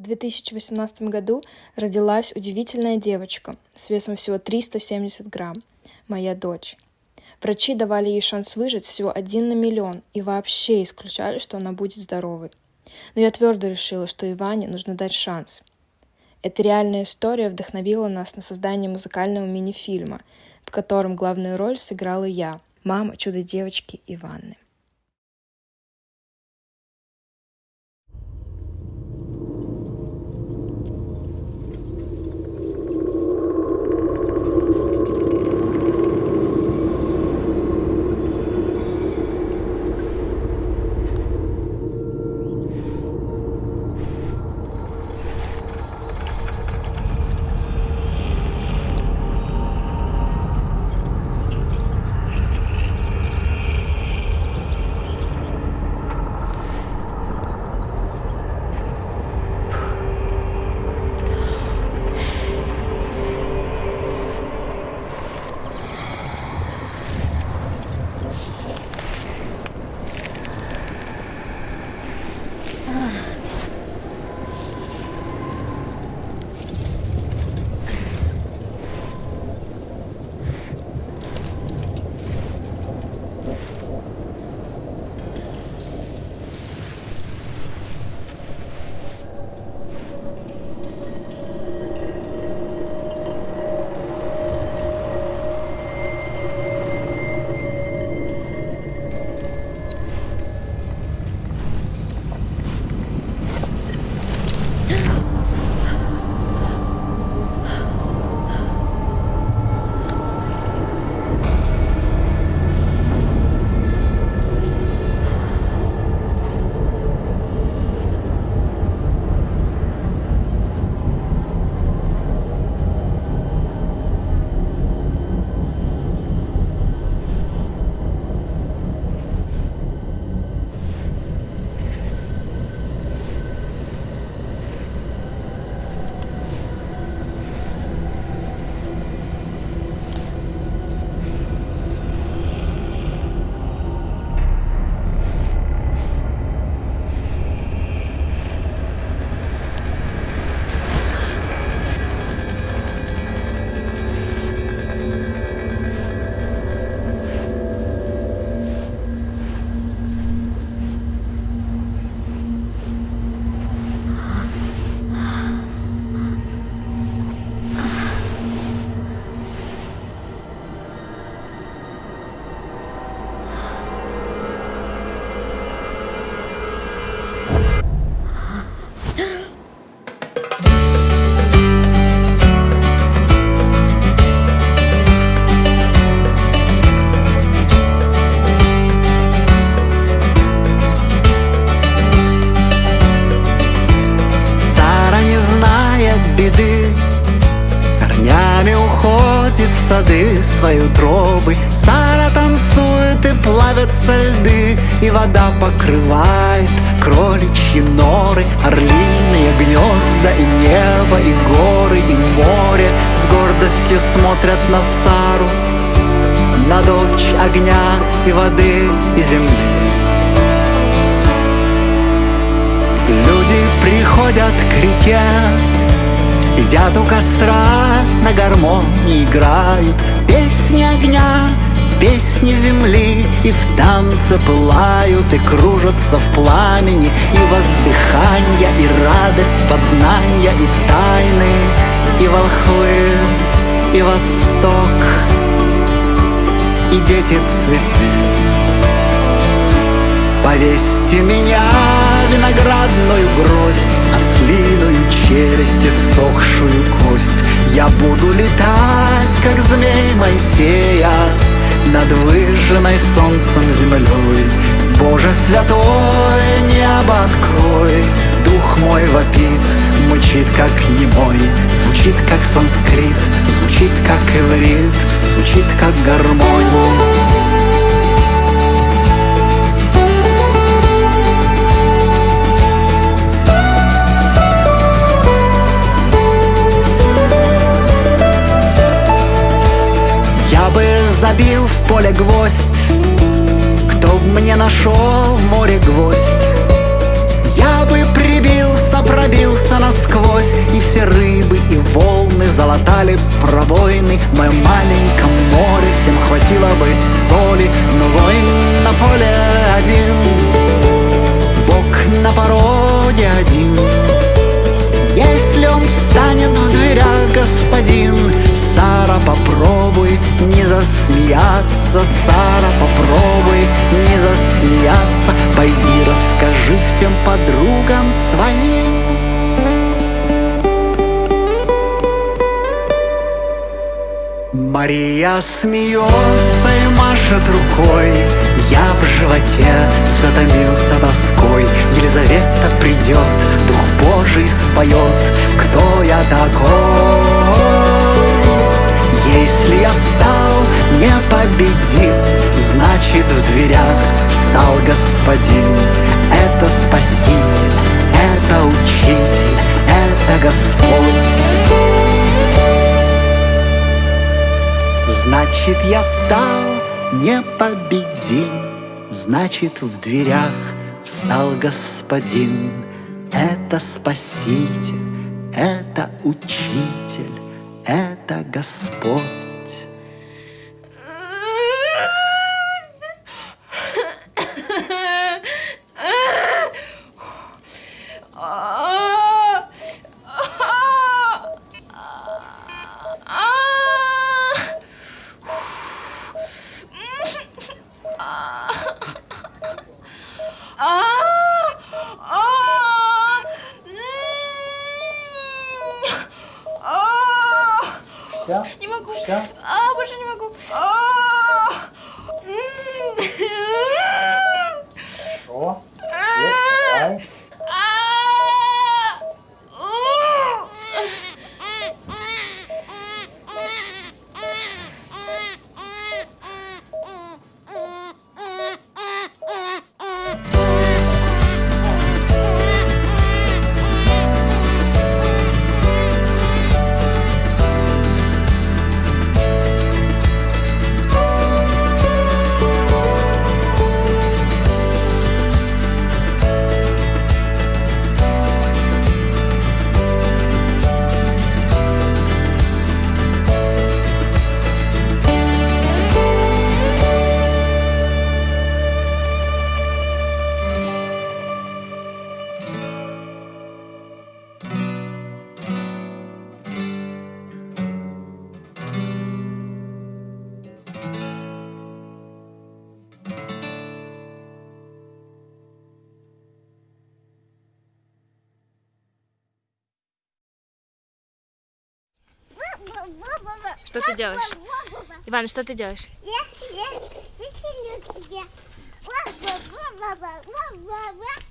В 2018 году родилась удивительная девочка с весом всего 370 грамм, моя дочь. Врачи давали ей шанс выжить всего один на миллион и вообще исключали, что она будет здоровой. Но я твердо решила, что Иване нужно дать шанс. Эта реальная история вдохновила нас на создание музыкального мини-фильма, в котором главную роль сыграла я, мама чудо-девочки Иванны. Сады свои утробы. Сара танцует и плавятся льды И вода покрывает кроличьи норы. Орлиные гнезда и небо, и горы, и море С гордостью смотрят на Сару На дочь огня и воды, и земли. Люди приходят к реке Сидят у костра, на гармонии играют Песни огня, песни земли И в танце пылают и кружатся в пламени И воздыханья, и радость познания, и тайны И волхвы, и восток, и дети цветы. Повесьте меня виноградную гроздь Ослиную челюсть и сохшую кость. Я буду летать, как змей Моисея Над выжженной солнцем землей Боже святой, небо открой Дух мой вопит, мычит, как немой. Звучит, как санскрит, звучит, как иврит Звучит, как гармония поле гвоздь. Кто б мне нашел море гвоздь? Я бы прибил сопра пробился насквозь И все рыбы и волны залатали пробоины. В моем маленьком море всем хватило бы соли Но воин на поле один Бог на пороге один. Если он встанет в дверях, господин Сара, попробуй засмеяться Сара, попробуй не засмеяться. Пойди расскажи всем подругам своим. Мария смеется и машет рукой. Я в животе затомился тоской. Елизавета придет, Дух Божий споет Кто я такой? Если я стал непобедим, Значит в дверях встал господин. Это спаситель, это учитель, это Господь. Значит, я стал непобедим, Значит, в дверях встал господин. Это спаситель, это учитель, это Господь. Все? Не могу. Все? А, больше не могу. А! Хорошо. Что ты делаешь? Иван, что ты делаешь? Я, я веселю тебя. Ва-ва-ва-ва-ва-ва-ва.